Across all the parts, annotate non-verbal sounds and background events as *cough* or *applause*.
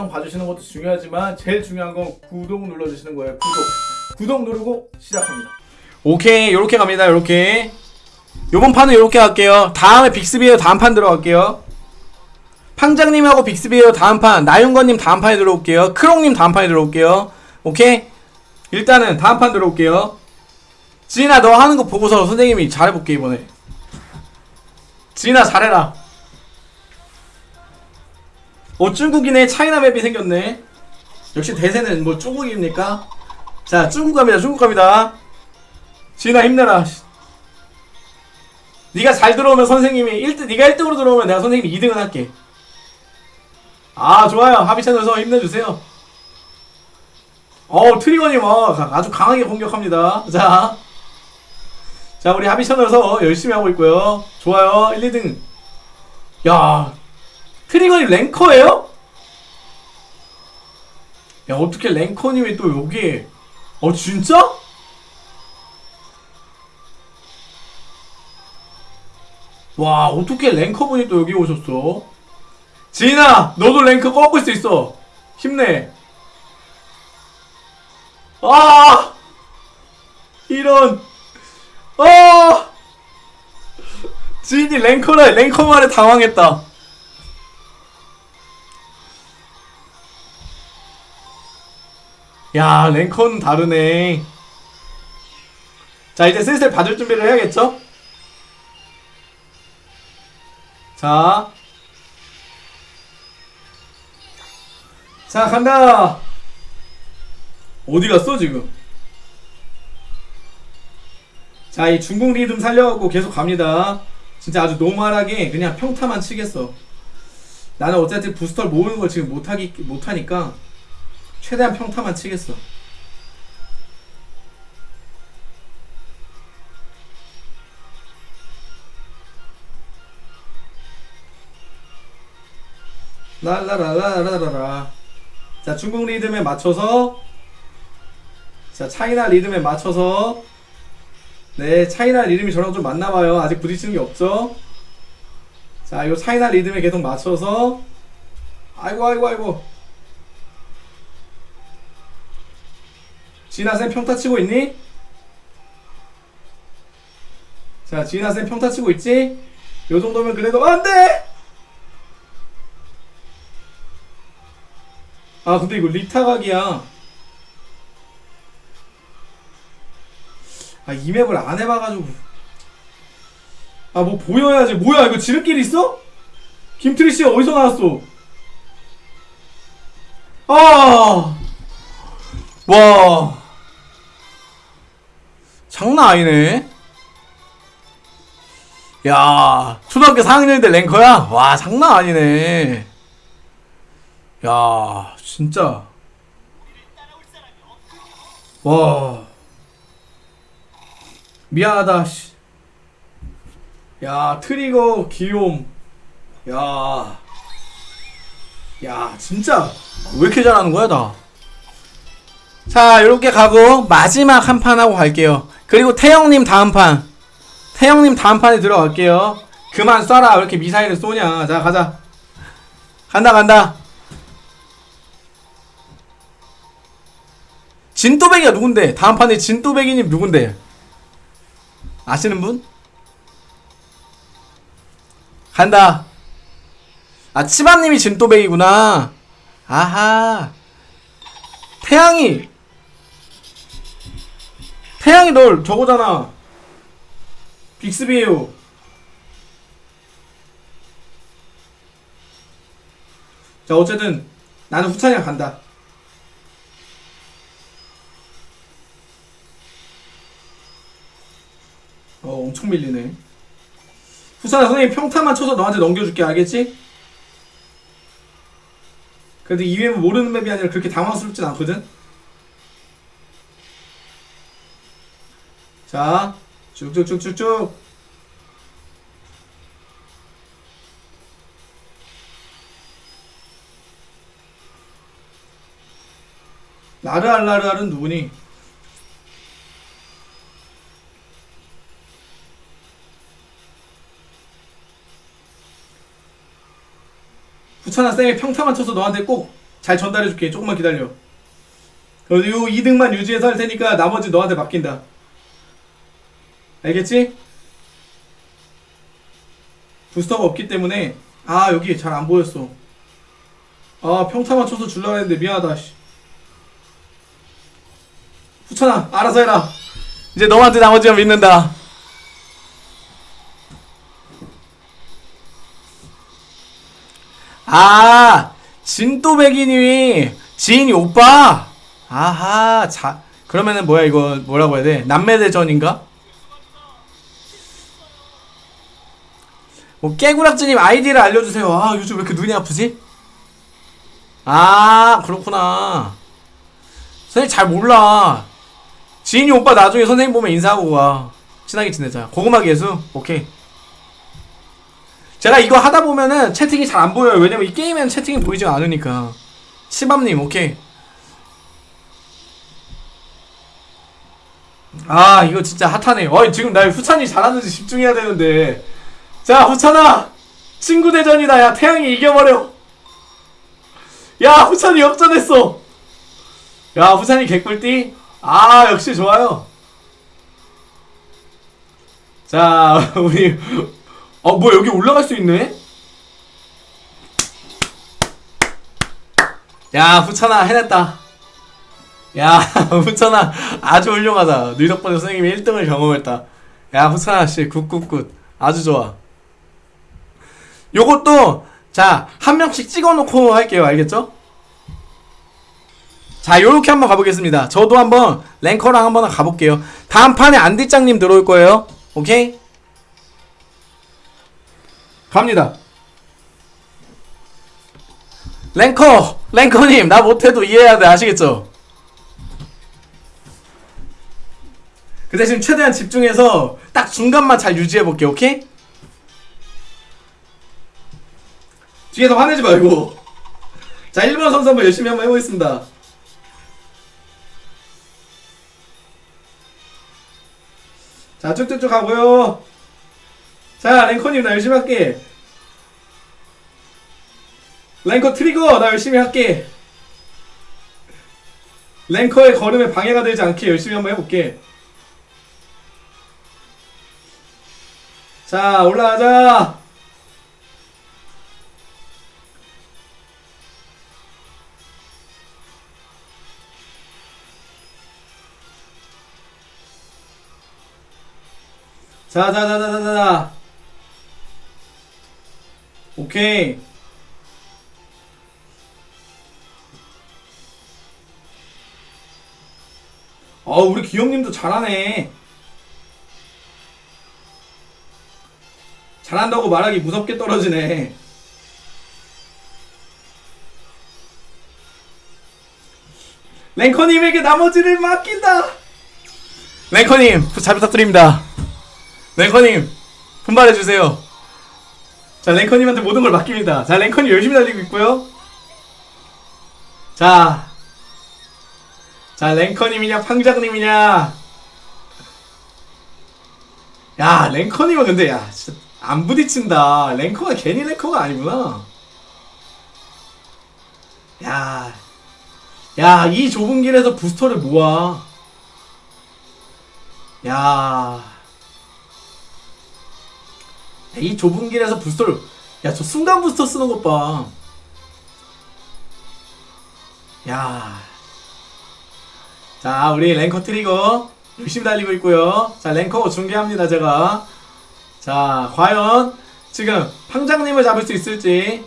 영상 봐주시는 것도 중요하지만 제일 중요한 건 구독 눌러주시는 거예요. 구독. 구독 누르고 시작합니다. 오케이. 요렇게 갑니다. 요렇게. 요번 판은 요렇게 할게요. 다음에 빅스비에어 다음 판 들어갈게요. 팡장님하고 빅스비에어 다음 판 나윤건님 다음 판에 들어올게요. 크롱님 다음 판에 들어올게요. 오케이? 일단은 다음 판 들어올게요. 지인아 너 하는 거 보고서 선생님이 잘해볼게 이번에. 지인아 잘해라 어 중국이네 차이나 맵이 생겼네 역시 대세는 뭐 중국입니까 자 중국 갑니다 중국 갑니다 지인아 힘내라. 씨. 네가 잘 들어오면 선생님이 1등, 네가 1등으로 들어오면 내가 선생님이 2등을 할게. 아 좋아요. 하비 채널에서 힘내주세요. 어 트리거님 어, 가- 아주 강하게 공격합니다. 자, 자 우리 하비 채널에서 열심히 하고 있고요. 좋아요. 1, 2등. 야, 트리거님 랭커예요? 야 어떻게 랭커님이 또 여기에? 어 진짜? 와 어떻게 랭커분이 또 여기 오셨어 지인아 너도 랭크 꺾을 수 있어 힘내 아 이런 아 지인이 랭커래 랭커 말에 당황했다 야 랭커는 다르네 자 이제 슬슬 받을 준비를 해야겠죠? 자. 자, 간다! 어디 갔어, 지금? 자, 이 중국 리듬 살려갖고 계속 갑니다. 진짜 아주 노멀하게 그냥 평타만 치겠어. 나는 어쨌든 부스터를 모으는 걸 지금 못하기, 못하니까 최대한 평타만 치겠어. 랄라라라라라라. 자, 중국 리듬에 맞춰서 자, 차이나 리듬에 맞춰서 네, 차이나 리듬이 저랑 좀 맞나봐요. 아직 부딪히는 게 없죠? 자, 요 차이나 리듬에 계속 맞춰서 아이고, 아이고, 아이고. 진아쌤 평타 치고 있니? 자, 진아쌤 평타 치고 있지? 요 정도면 그래도 안 돼! 아 근데 이거 리타각이야 아 이 맵을 안 해봐가지고 아 뭐 보여야지 뭐야 이거 지름길 있어? 김트리씨 어디서 나왔어 아 와 장난 아니네 야 초등학교 4학년인데 랭커야? 와 장난 아니네 야, 진짜. 와. 미안하다, 씨. 야, 트리거 기욤. 야. 야, 진짜. 왜 이렇게 잘하는 거야, 나? 자, 요렇게 가고, 마지막 한 판 하고 갈게요. 그리고 태영님 다음 판. 태영님 다음 판에 들어갈게요. 그만 쏴라. 왜 이렇게 미사일을 쏘냐. 자, 가자. 간다, 간다. 진또배기가 누군데? 다음 판에 진또배기님 누군데? 아시는 분? 간다. 아, 치바님이 진또배기구나. 아하. 태양이. 태양이 널 저거잖아. 빅스비에요. 자, 어쨌든 나는 후찬이랑 간다. 어 엄청 밀리네 후사나 선생님 평타만 쳐서 너한테 넘겨줄게 알겠지? 근데 이 맵은 모르는 맵이 아니라 그렇게 당황스럽진 않거든? 자 쭉쭉쭉쭉쭉 나르알라르알은 누구니? 부천아 쌤이 평타만 쳐서 너한테 꼭 잘 전달해줄게. 조금만 기다려. 그래도 요 2등만 유지해서 할 테니까 나머지 너한테 맡긴다. 알겠지? 부스터가 없기 때문에 아 여기 잘 안 보였어. 아 평타 맞춰서 줄라 했는데 미안하다. 씨. 후천아 알아서 해라. 이제 너한테 나머지만 믿는다. 아, 진또배기님이 지인이 오빠. 아하, 자 그러면은 뭐야 이거 뭐라고 해야 돼? 남매대전인가? 뭐 깨구락지님 아이디를 알려주세요. 아 요즘 왜 이렇게 눈이 아프지? 아 그렇구나. 선생님 잘 몰라. 지인이 오빠 나중에 선생님 보면 인사하고 가. 친하게 지내자. 고구마 개수? 오케이. 제가 이거 하다 보면은 채팅이 잘 안 보여요. 왜냐면 이 게임에는 채팅이 보이지 않으니까. 치밥님, 오케이. 아, 이거 진짜 핫하네. 어이, 지금 나 후찬이 잘하는지 집중해야 되는데. 자, 후찬아! 친구 대전이다. 야, 태양이 이겨버려. 야, 후찬이 역전했어. 야, 후찬이 개꿀띠? 아, 역시 좋아요. 자, *laughs* 우리 어, 뭐 여기 올라갈 수 있네? 야, 후천아 해냈다. 야, *laughs* 후천아 아주 훌륭하다. 네 덕분에 선생님이 1등을 경험했다. 야, 후천아 씨 good good good. 아주 좋아. 요것도 자, 한 명씩 찍어 놓고 할게요. 알겠죠? 자, 요렇게 한번 가보겠습니다. 저도 한번 ranker랑 한번 가볼게요. 다음 판에 안디짱님 들어올 거예요. 오케이? 갑니다. 랭커! 랭커님, 나 못해도 이해해야 돼. 아시겠죠? 그 대신 최대한 집중해서 딱 중간만 잘 유지해볼게, 오케이? 뒤에서 화내지 말고. 자 1번 선수 한번 열심히 한번 해보겠습니다. 자 쭉쭉쭉 가고요. 자 랭커님 나 열심히 할게. 랭커 트리거 나 열심히 할게. 랭커의 걸음에 방해가 되지 않게 열심히 한번 해볼게. 자 올라가자. 자자자자자자. 오케이. 어 우리 기영님도 잘하네. 잘한다고 말하기 무섭게 떨어지네. 랭커님에게 나머지를 맡긴다. 랭커님, 잘 부탁드립니다. 랭커님, 분발해주세요. 자 랭커님한테 모든 걸 맡깁니다. 자 랭커님 열심히 달리고 있고요. 자, 자 랭커님이냐 팡장님이냐. 야 랭커님은 근데 야 진짜 안 부딪힌다. 랭커가 괜히 랭커가 아니구나. 야, 야 이 좁은 길에서 부스터를 모아. 야 이 좁은 길에서 부스터를 야 저 순간 부스터 쓰는 것 봐. 야. 자 우리 랭커 트리거 열심히 달리고 있고요. 자 랭커 중계합니다 제가. 자 과연 지금 팡장님을 잡을 수 있을지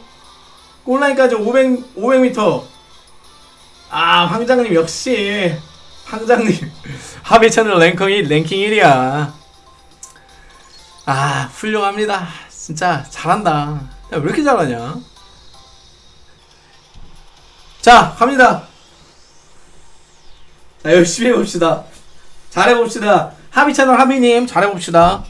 골라인까지 500 500m. 아 황장님 역시 황장님 *laughs* 합의 채널 랭킹 1, 랭킹 1이야. 아, 훌륭합니다. 진짜 잘한다. 야, 왜 이렇게 잘하냐? 자 갑니다. 자 열심히 해봅시다. 잘해봅시다. 합의 채널 합의님 잘해봅시다.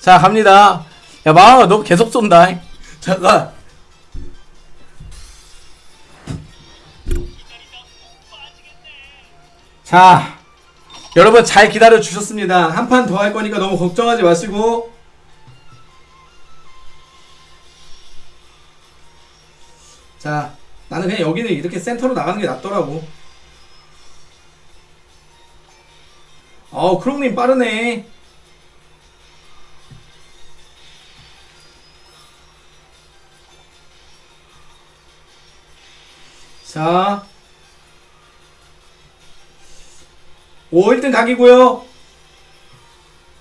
자, 갑니다. 야, 마왕아, 너 계속 쏜다. 잠깐. 자, 여러분 잘 기다려 주셨습니다. 한 판 더 할 거니까 너무 걱정하지 마시고. 자, 나는 그냥 여기는 이렇게 센터로 나가는 게 낫더라고. 어우, 크롱님 빠르네. 자. 5 1등 각이고요.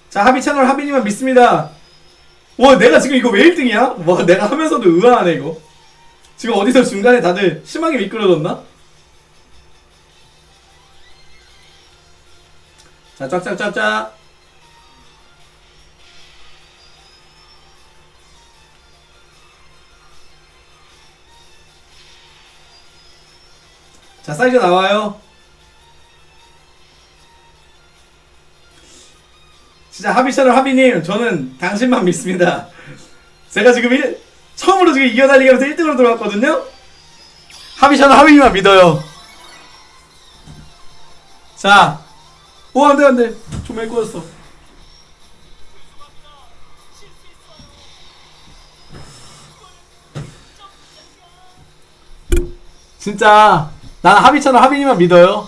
자, 하비 채널 하비님만 믿습니다. 와, 내가 지금 이거 왜 1등이야? 와, 내가 하면서도 의아하네, 이거. 지금 어디서 중간에 다들 심하게 미끄러졌나? 자, 쫙쫙쫙쫙. 자, 사이즈 나와요. 진짜 하비 채널 하비님, 저는 당신만 믿습니다. 제가 지금 일, 처음으로 지금 이겨달리기 하면서 1등으로 들어왔거든요? 하비 채널 하비님만 믿어요. 자, 오, 안 돼, 안 돼. 조명이 꺼졌어. 진짜, 난 하비 채널 하비님만 믿어요.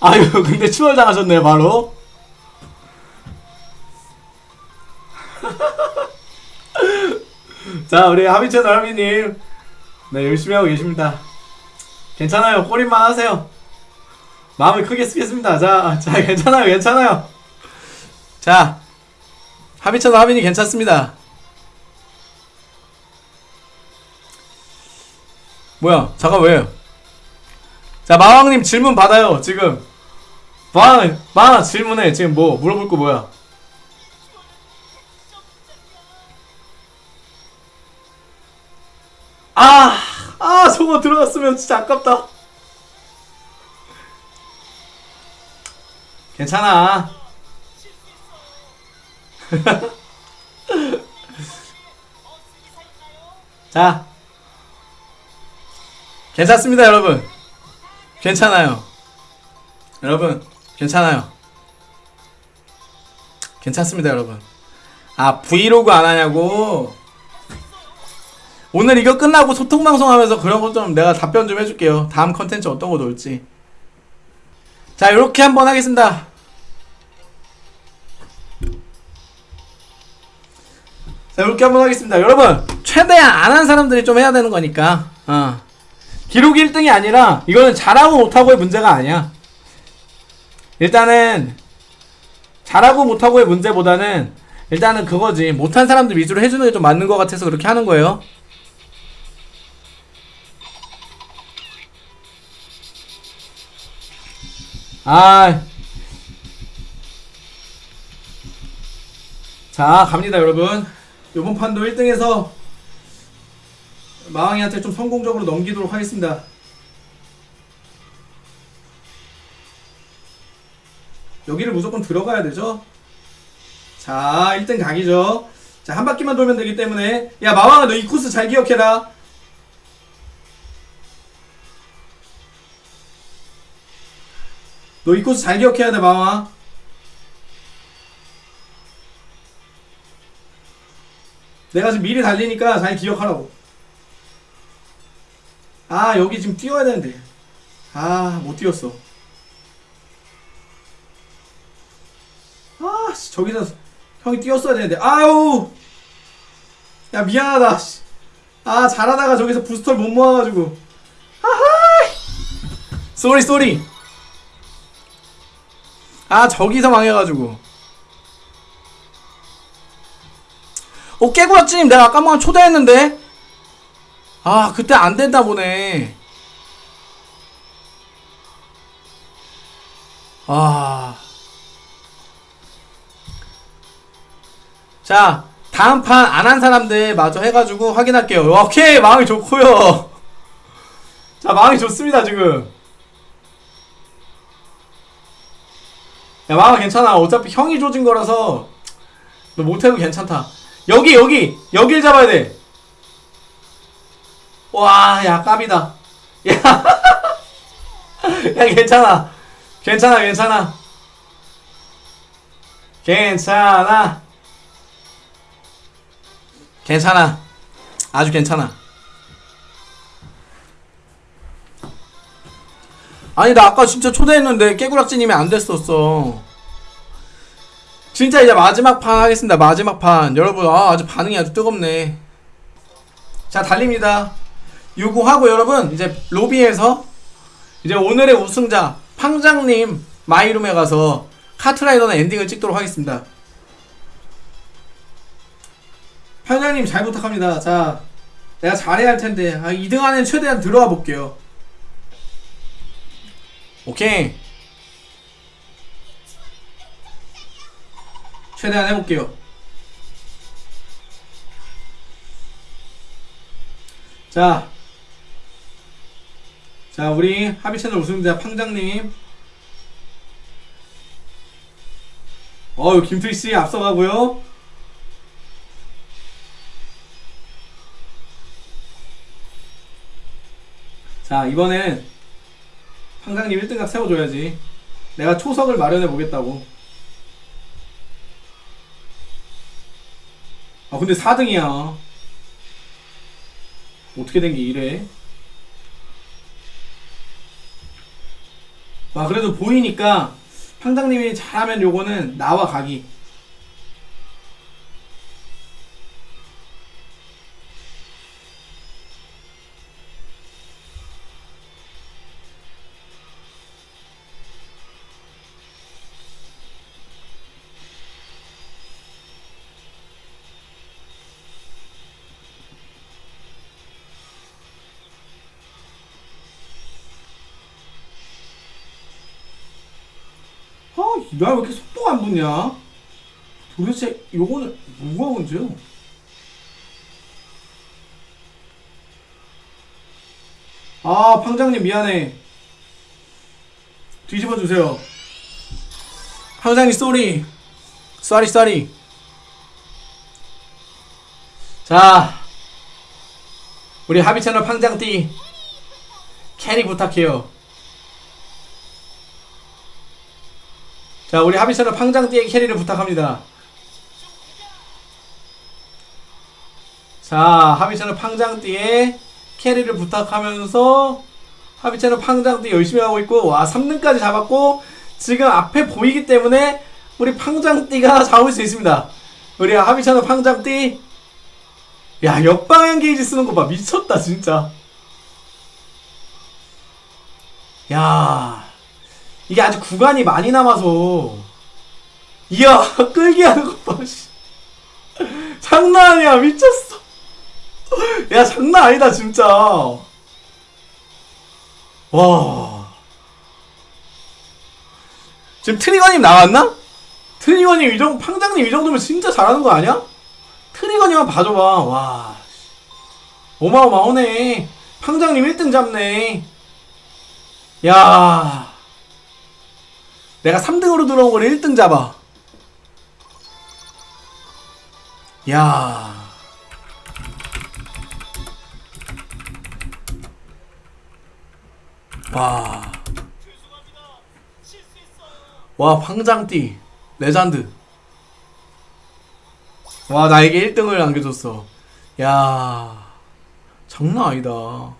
아유, 근데 추월 당하셨네요, 바로. *laughs* 자, 우리 하비 채널 하비님. 네, 열심히 하고 계십니다. 괜찮아요. 꼬리만 하세요. 마음을 크게 쓰겠습니다. 자, 자, 괜찮아요. 괜찮아요. 자, 하비처럼 하빈이 괜찮습니다. 뭐야? 잠깐 왜요? 자, 마왕님 질문 받아요. 지금 마왕, 마왕 질문해. 지금 뭐 물어볼 거 뭐야? 아, 아, 저거 들어갔으면 진짜 아깝다. 괜찮아. *laughs* 자, 괜찮습니다, 여러분. 괜찮아요. 여러분, 괜찮아요. 괜찮습니다, 여러분. 아, 브이로그 안 하냐고? 오늘 이거 끝나고 소통 방송 하면서 그런 거좀 내가 답변 좀 해줄게요. 다음 컨텐츠 어떤 거 놓을지. 자, 이렇게 한번 하겠습니다. 자, 이렇게 한번 하겠습니다. 여러분, 최대한 안 한 사람들이 좀 해야 되는 거니까. 어. 기록 1등이 아니라 이거는 잘하고 못하고의 문제가 아니야. 일단은 잘하고 못하고의 문제보다는 일단은 그거지. 못한 사람들 위주로 해주는 게 좀 맞는 것 같아서 그렇게 하는 거예요. 아. 자, 갑니다, 여러분. 요번 판도 1등에서 마왕이한테 좀 성공적으로 넘기도록 하겠습니다. 여기를 무조건 들어가야 되죠? 자, 1등 각이죠. 자, 한 바퀴만 돌면 되기 때문에. 야, 마왕아, 너 이 코스 잘 기억해라. 너 이 코스 잘 기억해야 돼, 마왕아. 내가 지금 미리 달리니까 잘 기억하라고. 아, 여기 지금 뛰어야 되는데. 아, 못 뛰었어. 아, 씨, 저기서 형이 뛰었어야 되는데. 아우! 야, 미안하다. 씨. 아, 잘하다가 저기서 부스터를 못 모아가지고. sorry, sorry. 아, 저기서 망해가지고. 어, 깨구라찜 내가 아까 한번 초대했는데? 아, 그때 안 된다 보네. 아. 자, 다음 판 안 한 사람들 마저 해가지고 확인할게요. 오케이, 마음이 좋고요. *laughs* 자, 마음이 좋습니다, 지금. 야, 마음 괜찮아. 어차피 형이 조진 거라서 너 못해도 괜찮다. 여기, 여기! 여길 잡아야 돼. 와, 야, 깝이다. 야, *laughs* 야, 괜찮아. 괜찮아, 괜찮아. 괜찮아. 괜찮아. 아주 괜찮아. 아니 나 아까 진짜 초대했는데 깨구락지님이 안 됐었어. 진짜 이제 마지막 판 하겠습니다. 마지막 판. 여러분 아 아주 반응이 아주 뜨겁네. 자 달립니다. 요거 하고 여러분 이제 로비에서 이제 오늘의 우승자 팡장님 마이룸에 가서 카트라이더는 엔딩을 찍도록 하겠습니다. 팡장님 잘 부탁합니다. 자 내가 잘해야 할 텐데. 아, 2등 안에 최대한 들어와 볼게요 오케이. 최대한 해볼게요. 자, 자 우리 합의 채널 우승자 팡장님. 어유 김필씨 앞서가고요. 자 이번엔 팡장님 1등각 세워줘야지. 내가 초석을 마련해 보겠다고. 아 근데 4등이야. 어떻게 된 게 이래? 와 그래도 보이니까 팡장님이 잘하면 요거는 나와 가기 나 왜 이렇게 속도가 안 붙냐? 도대체 요거는 뭐가 문제야? 아, 팡장님 미안해. 뒤집어 주세요. 팡장님 sorry. sorry sorry. 자, 우리 하비 채널 팡장띠 캐리 부탁해요. 자, 우리 하비처럼 팡장띠의 캐리를 부탁합니다. 자, 하비처럼 팡장띠의 캐리를 부탁하면서 하비처럼 팡장띠 열심히 하고 있고, 와, 3등까지 잡았고, 지금 앞에 보이기 때문에 우리 팡장띠가 잡을 수 있습니다. 우리 하비처럼 팡장띠, 야, 역방향 게이지 쓰는 거 봐. 미쳤다, 진짜. 야. 이게 아직 구간이 많이 남아서 이야 *laughs* 끌기 하는 것 봐. 씨. 장난 아니야 미쳤어. 야 장난 아니다 진짜. 와. 지금 트리거님 나왔나? 트리거님 이 정도 팡장님 이 정도면 진짜 잘하는 거 아니야? 트리거님만 봐줘봐. 와. 어마어마하네. 팡장님 1등 잡네. 야. 내가 3등으로 들어온 걸 1등 잡아. 야. 와. 와, 황장띠. 레전드. 와, 나에게 1등을 안겨줬어. 야. 장난 아니다.